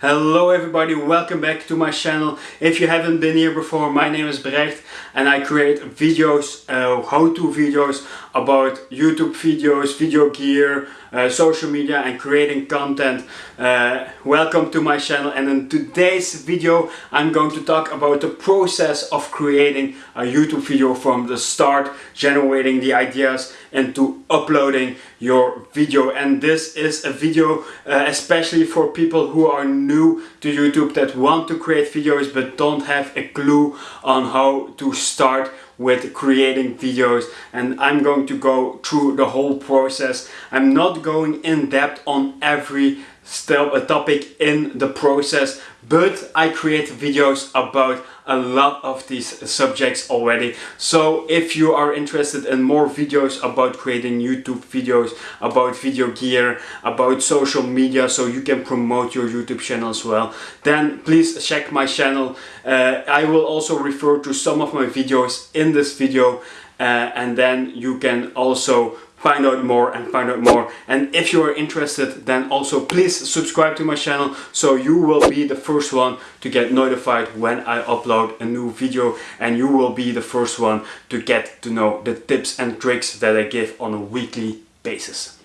Hello everybody, welcome back to my channel. If you haven't been here before, my name is Brecht and I create videos, uh, how-to videos about YouTube videos, video gear, uh, social media and creating content. Uh, welcome to my channel and in today's video I'm going to talk about the process of creating a YouTube video from the start, generating the ideas into uploading your video and this is a video uh, especially for people who are new to YouTube that want to create videos but don't have a clue on how to start with creating videos and I'm going to go through the whole process. I'm not going in depth on every step, a topic in the process but I create videos about a lot of these subjects already. So if you are interested in more videos about creating YouTube videos about video gear about social media so you can promote your YouTube channel as well then please check my channel. Uh, I will also refer to some of my videos in this video uh, and then you can also find out more and find out more and if you are interested then also please subscribe to my channel so you will be the first one to get notified when I upload a new video and you will be the first one to get to know the tips and tricks that I give on a weekly basis.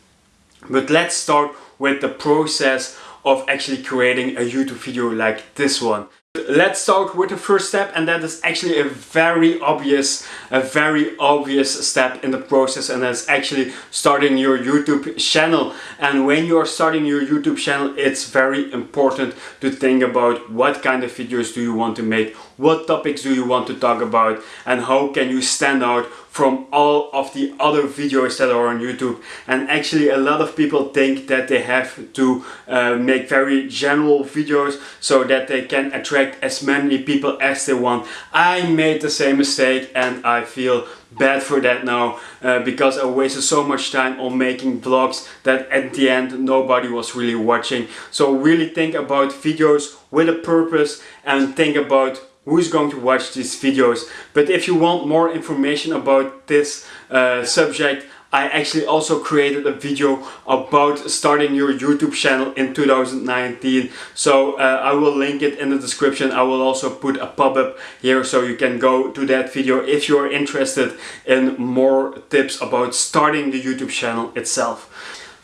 But let's start with the process of actually creating a YouTube video like this one. Let's start with the first step and that is actually a very obvious, a very obvious step in the process and that's actually starting your YouTube channel. And when you are starting your YouTube channel, it's very important to think about what kind of videos do you want to make, what topics do you want to talk about and how can you stand out from all of the other videos that are on YouTube and actually a lot of people think that they have to uh, make very general videos so that they can attract as many people as they want. I made the same mistake and I feel bad for that now uh, because I wasted so much time on making vlogs that at the end nobody was really watching. So really think about videos with a purpose and think about who's going to watch these videos. But if you want more information about this uh, subject, I actually also created a video about starting your YouTube channel in 2019. So uh, I will link it in the description. I will also put a pop-up here so you can go to that video if you are interested in more tips about starting the YouTube channel itself.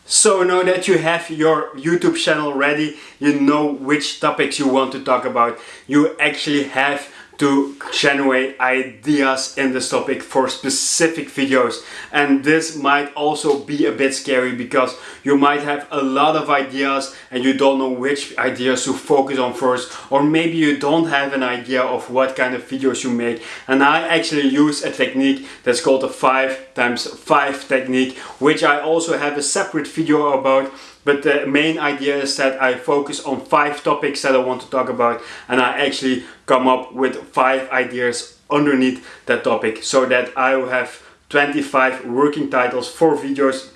So now that you have your YouTube channel ready, you know which topics you want to talk about, you actually have to generate ideas in this topic for specific videos. And this might also be a bit scary because you might have a lot of ideas and you don't know which ideas to focus on first or maybe you don't have an idea of what kind of videos you make. And I actually use a technique that's called the 5 times 5 technique which I also have a separate video about but the main idea is that I focus on five topics that I want to talk about and I actually come up with five ideas underneath that topic so that I will have 25 working titles for videos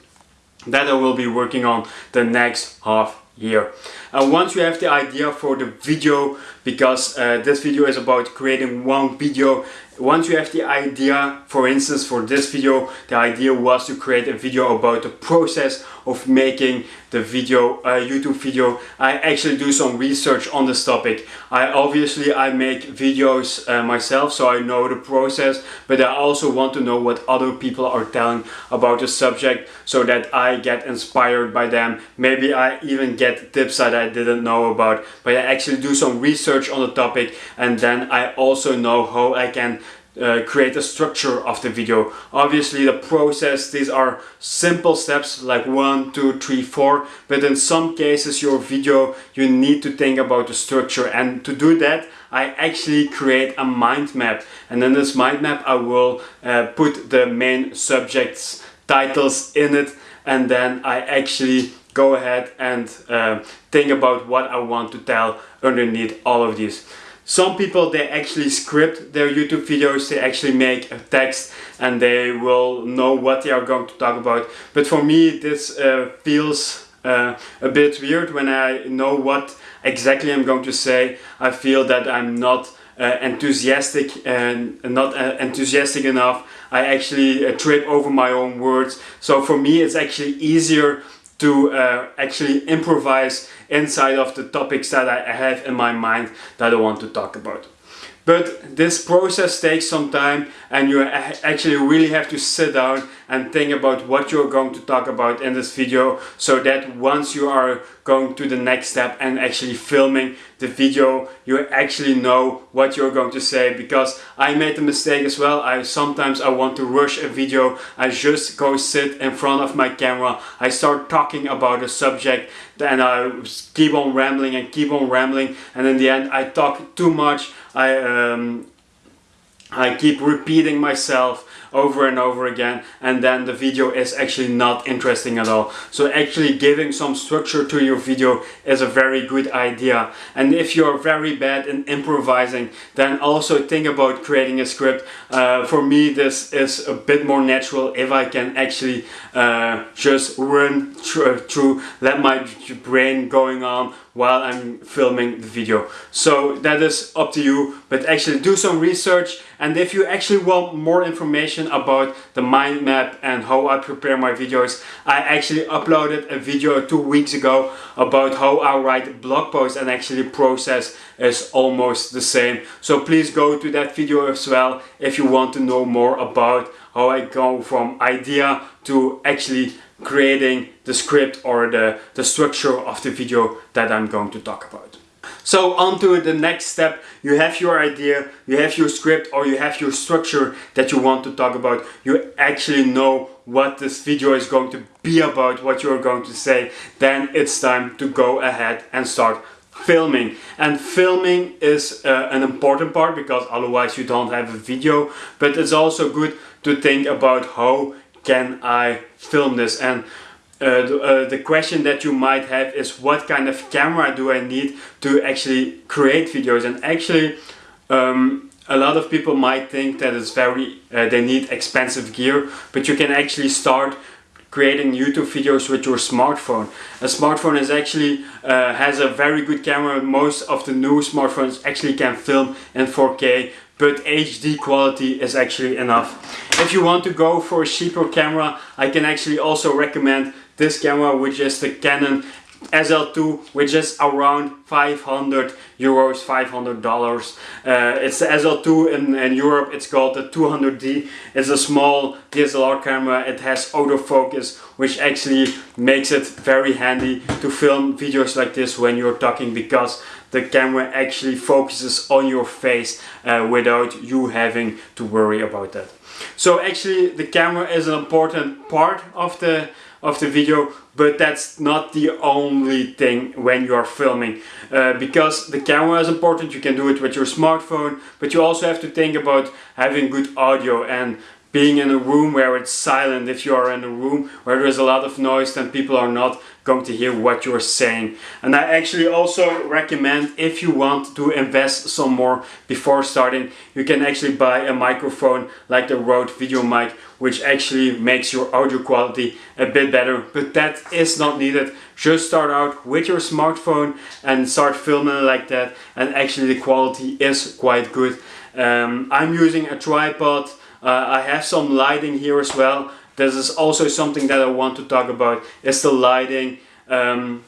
that I will be working on the next half year. And once you have the idea for the video, because uh, this video is about creating one video once you have the idea, for instance for this video, the idea was to create a video about the process of making the video, uh, YouTube video. I actually do some research on this topic. I obviously I make videos uh, myself so I know the process but I also want to know what other people are telling about the subject so that I get inspired by them. Maybe I even get tips that I didn't know about but I actually do some research on the topic and then I also know how I can uh, create a structure of the video. Obviously the process, these are simple steps like one, two, three, four, but in some cases your video you need to think about the structure and to do that I actually create a mind map and in this mind map I will uh, put the main subjects titles in it and then I actually go ahead and uh, think about what I want to tell underneath all of these. Some people they actually script their YouTube videos, they actually make a text and they will know what they are going to talk about. But for me this uh, feels uh, a bit weird when I know what exactly I'm going to say. I feel that I'm not uh, enthusiastic and not uh, enthusiastic enough. I actually uh, trip over my own words. So for me it's actually easier to uh, actually improvise inside of the topics that I have in my mind that I want to talk about. But this process takes some time and you actually really have to sit down and think about what you're going to talk about in this video so that once you are going to the next step and actually filming the video you actually know what you're going to say because I made the mistake as well. I sometimes I want to rush a video. I just go sit in front of my camera. I start talking about a subject and I keep on rambling and keep on rambling and in the end I talk too much. I um, I keep repeating myself over and over again and then the video is actually not interesting at all. So actually giving some structure to your video is a very good idea. And if you're very bad in improvising then also think about creating a script. Uh, for me this is a bit more natural if I can actually uh, just run through, through, let my brain going on while I'm filming the video. So that is up to you, but actually do some research and if you actually want more information about the mind map and how I prepare my videos, I actually uploaded a video two weeks ago about how I write blog posts and actually process is almost the same. So please go to that video as well if you want to know more about how I go from idea to actually creating the script or the, the structure of the video that I'm going to talk about. So on to the next step, you have your idea, you have your script or you have your structure that you want to talk about. You actually know what this video is going to be about, what you're going to say. Then it's time to go ahead and start filming and filming is uh, an important part because otherwise you don't have a video but it's also good to think about how can I film this and uh, the, uh, the, question that you might have is what kind of camera do I need to actually create videos and actually um, a lot of people might think that it's very uh, they need expensive gear but you can actually start creating YouTube videos with your smartphone. A smartphone is actually uh, has a very good camera. Most of the new smartphones actually can film in 4K but HD quality is actually enough. If you want to go for a cheaper camera, I can actually also recommend this camera which is the Canon SL2 which is around 500 euros 500 dollars. Uh, it's the SL2 in, in Europe. It's called the 200D it's a small DSLR camera. It has autofocus which actually makes it very handy to film videos like this when you're talking because the camera actually focuses on your face uh, without you having to worry about that. So actually the camera is an important part of the of the video but that's not the only thing when you are filming. Uh, because the camera is important you can do it with your smartphone but you also have to think about having good audio and being in a room where it's silent. If you are in a room where there's a lot of noise then people are not going to hear what you're saying. And I actually also recommend if you want to invest some more before starting you can actually buy a microphone like the Rode VideoMic which actually makes your audio quality a bit better. But that is not needed. Just start out with your smartphone and start filming like that and actually the quality is quite good. Um, I'm using a tripod I have some lighting here as well. This is also something that I want to talk about, is the lighting. Um,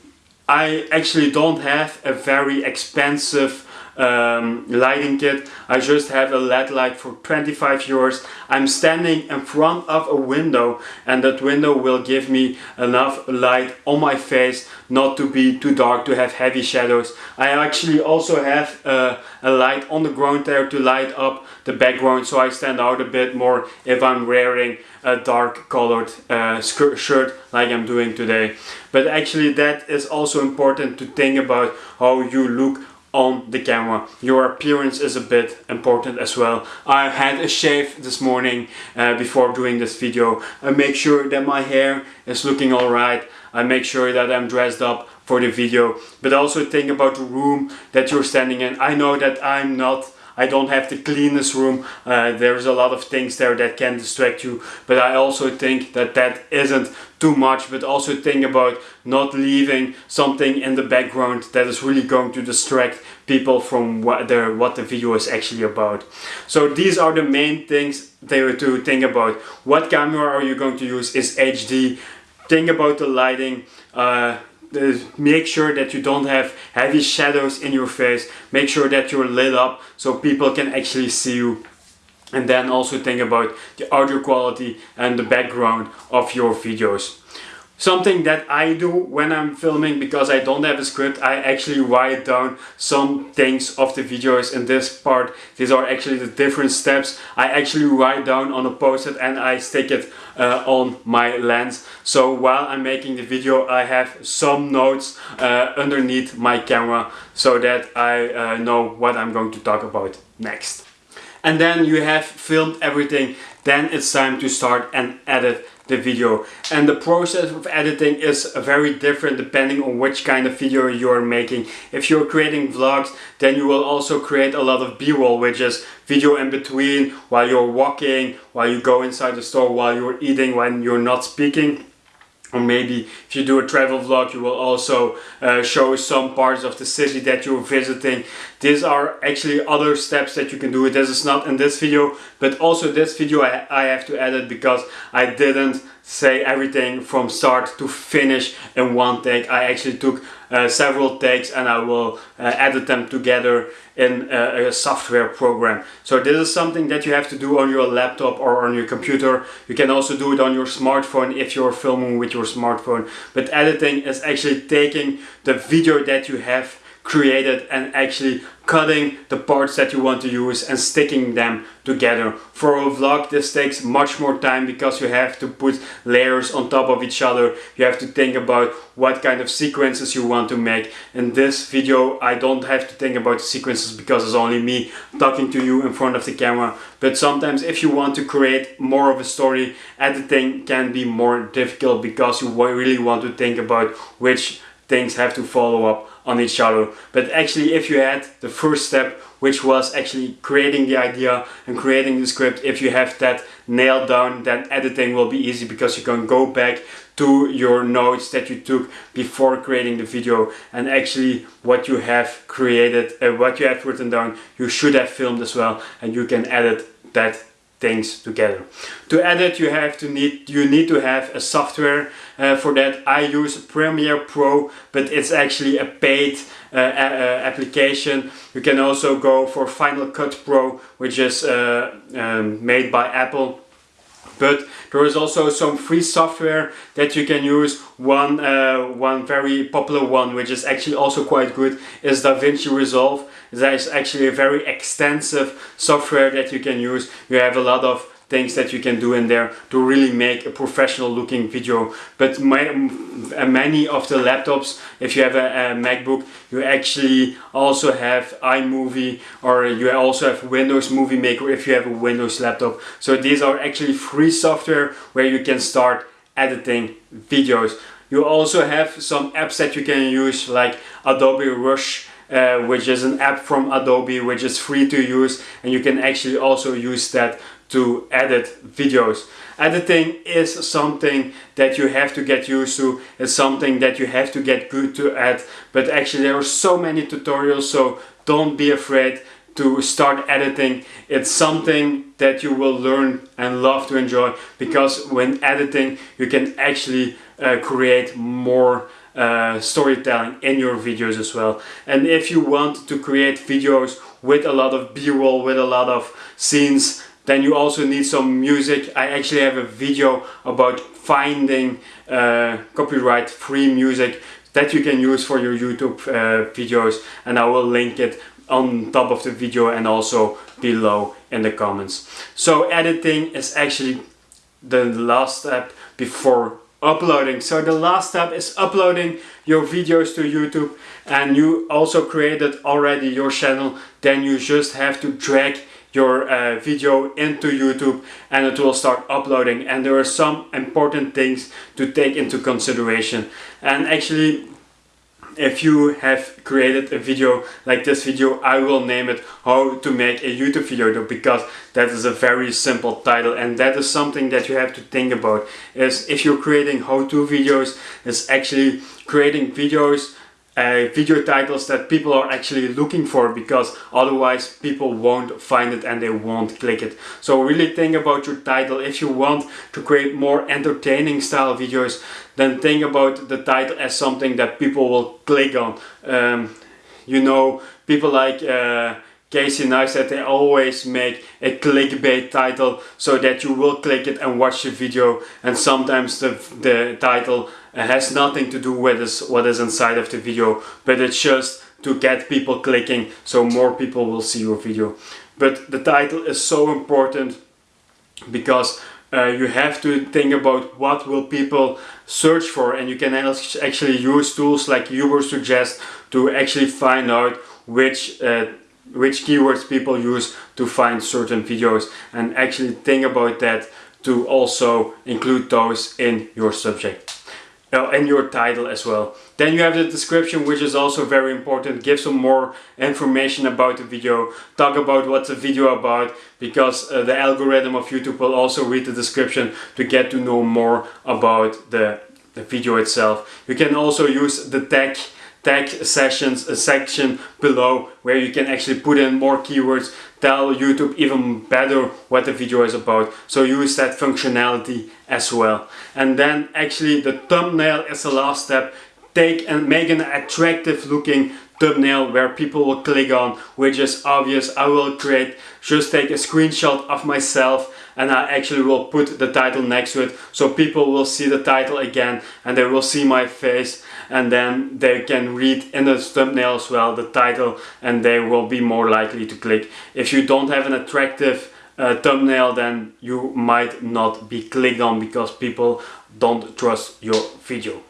I actually don't have a very expensive um, lighting kit. I just have a LED light for 25 euros. I'm standing in front of a window and that window will give me enough light on my face not to be too dark to have heavy shadows. I actually also have uh, a light on the ground there to light up the background so I stand out a bit more if I'm wearing a dark colored uh, shirt like I'm doing today. But actually that is also important to think about how you look on the camera. Your appearance is a bit important as well. I had a shave this morning uh, before doing this video. I make sure that my hair is looking alright. I make sure that I'm dressed up for the video. But also think about the room that you're standing in. I know that I'm not I don't have the cleanest room. Uh, there's a lot of things there that can distract you. But I also think that that isn't too much. But also think about not leaving something in the background that is really going to distract people from what the, what the video is actually about. So these are the main things there to think about. What camera are you going to use? Is HD think about the lighting, uh, make sure that you don't have heavy shadows in your face, make sure that you're lit up so people can actually see you and then also think about the audio quality and the background of your videos. Something that I do when I'm filming because I don't have a script, I actually write down some things of the videos in this part. These are actually the different steps. I actually write down on a post-it and I stick it uh, on my lens. So while I'm making the video, I have some notes uh, underneath my camera so that I uh, know what I'm going to talk about next. And then you have filmed everything, then it's time to start and edit the video. And the process of editing is very different depending on which kind of video you're making. If you're creating vlogs, then you will also create a lot of b-roll, which is video in between while you're walking, while you go inside the store, while you're eating, when you're not speaking or maybe if you do a travel vlog you will also uh, show some parts of the city that you're visiting. These are actually other steps that you can do this is not in this video but also this video I, I have to edit because I didn't say everything from start to finish in one take. I actually took several takes and I will uh, edit them together in a, a, software program. So this is something that you have to do on your laptop or on your computer. You can also do it on your smartphone if you're filming with your smartphone. But editing is actually taking the video that you have created and actually cutting the parts that you want to use and sticking them together. For a vlog this takes much more time because you have to put layers on top of each other. You have to think about what kind of sequences you want to make. In this video I don't have to think about the sequences because it's only me talking to you in front of the camera. But sometimes if you want to create more of a story, editing can be more difficult because you really want to think about which things have to follow up on each other. But actually if you had the first step which was actually creating the idea and creating the script, if you have that nailed down then editing will be easy because you can go back to your notes that you took before creating the video and actually what you have created, uh, what you have written down, you should have filmed as well and you can edit that things together. To edit you have to need you need to have a software uh, for that. I use Premiere Pro but it's actually a paid uh, application. You can also go for Final Cut Pro which is uh, um, made by Apple but there is also some free software that you can use. One, uh, one very popular one, which is actually also quite good, is DaVinci Resolve. That is actually a very extensive software that you can use. You have a lot of things that you can do in there to really make a professional looking video. But my, many of the laptops if you have a, a, MacBook you actually also have iMovie or you also have Windows Movie Maker if you have a Windows laptop. So these are actually free software where you can start editing videos. You also have some apps that you can use like Adobe Rush uh, which is an app from Adobe which is free to use and you can actually also use that to edit videos. Editing is something that you have to get used to, it's something that you have to get good to at, but actually there are so many tutorials so don't be afraid to start editing. It's something that you will learn and love to enjoy because when editing you can actually uh, create more uh, storytelling in your videos as well. And if you want to create videos with a lot of b-roll, with a lot of scenes, then you also need some music. I actually have a video about finding uh, copyright free music that you can use for your YouTube uh, videos and I will link it on top of the video and also below in the comments. So editing is actually the last step before uploading. So the last step is uploading your videos to YouTube and you also created already your channel then you just have to drag your uh, video into YouTube and it will start uploading. And there are some important things to take into consideration. And actually if you have created a video like this video I will name it how to make a YouTube video because that is a very simple title. And that is something that you have to think about is if you're creating how-to videos is actually creating videos uh, video titles that people are actually looking for because otherwise people won't find it and they won't click it. So really think about your title. If you want to create more entertaining style videos, then think about the title as something that people will click on. Um, you know, people like uh, Casey Neistat, they always make a clickbait title so that you will click it and watch the video and sometimes the, the title has nothing to do with this, what is inside of the video but it's just to get people clicking so more people will see your video. But the title is so important because uh, you have to think about what will people search for and you can actually use tools like Ubersuggest to actually find out which uh, which keywords people use to find certain videos and actually think about that to also include those in your subject uh, and your title as well. Then you have the description which is also very important. Give some more information about the video. Talk about what's the video about because uh, the algorithm of YouTube will also read the description to get to know more about the, the video itself. You can also use the tag tag sessions a section below where you can actually put in more keywords tell YouTube even better what the video is about. So use that functionality as well. And then actually the thumbnail is the last step. Take and make an attractive looking thumbnail where people will click on which is obvious. I will create just take a screenshot of myself and I actually will put the title next to it. So people will see the title again and they will see my face and then they can read in the thumbnail as well the title and they will be more likely to click. If you don't have an attractive uh, thumbnail then you might not be clicked on because people don't trust your video.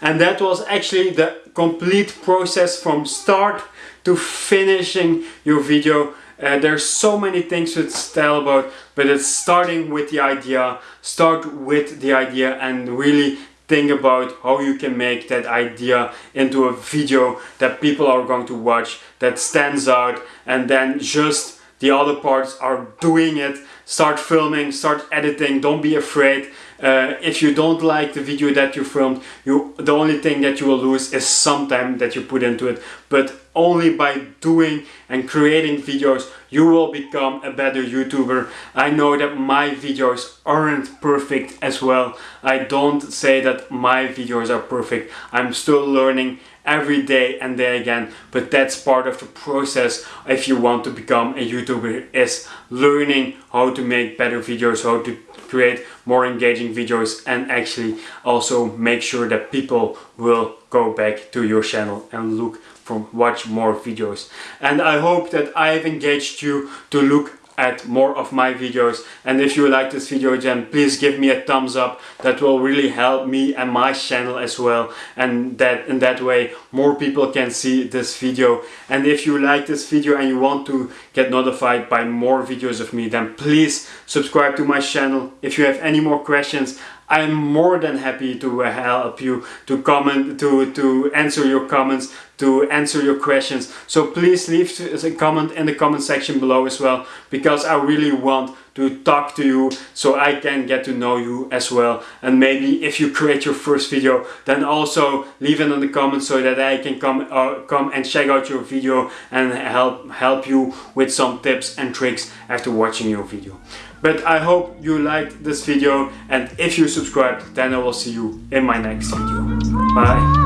And that was actually the complete process from start to finishing your video. Uh, there's so many things to tell about, but it's starting with the idea, start with the idea and really think about how you can make that idea into a video that people are going to watch, that stands out, and then just the other parts are doing it. Start filming, start editing, don't be afraid. Uh, if you don't like the video that you filmed, you the only thing that you will lose is some time that you put into it. But only by doing and creating videos, you will become a better YouTuber. I know that my videos aren't perfect as well. I don't say that my videos are perfect. I'm still learning every day and day again. But that's part of the process if you want to become a youtuber is learning how to make better videos how to create more engaging videos and actually also make sure that people will go back to your channel and look for watch more videos. And I hope that I have engaged you to look at more of my videos. And if you like this video then please give me a thumbs up. That will really help me and my channel as well. And that in that way more people can see this video. And if you like this video and you want to get notified by more videos of me then please subscribe to my channel. If you have any more questions I'm more than happy to help you to comment to to answer your comments to answer your questions. So please leave a comment in the comment section below as well because I really want to talk to you so I can get to know you as well. And maybe if you create your first video then also leave it in the comments so that I can come uh, come and check out your video and help help you with some tips and tricks after watching your video but I hope you liked this video and if you subscribed then I will see you in my next video. Bye